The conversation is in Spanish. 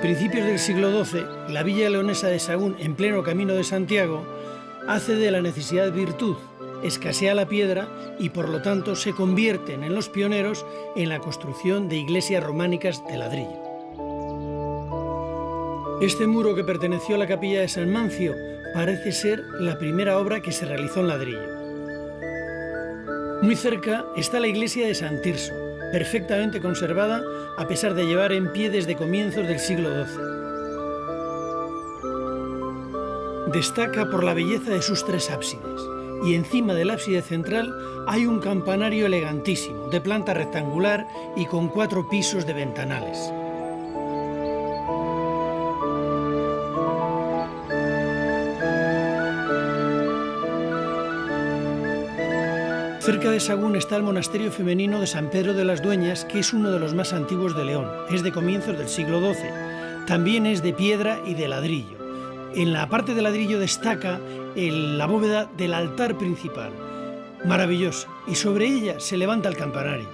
A principios del siglo XII, la villa leonesa de Sagún, en pleno camino de Santiago, hace de la necesidad virtud, escasea la piedra y por lo tanto se convierten en los pioneros en la construcción de iglesias románicas de ladrillo. Este muro que perteneció a la capilla de San Mancio parece ser la primera obra que se realizó en ladrillo. Muy cerca está la iglesia de San Tirso, perfectamente conservada a pesar de llevar en pie desde comienzos del siglo XII. Destaca por la belleza de sus tres ábsides y encima del ábside central hay un campanario elegantísimo, de planta rectangular y con cuatro pisos de ventanales. Cerca de Sagún está el monasterio femenino de San Pedro de las Dueñas, que es uno de los más antiguos de León. Es de comienzos del siglo XII. También es de piedra y de ladrillo. En la parte de ladrillo destaca la bóveda del altar principal, maravillosa, y sobre ella se levanta el campanario.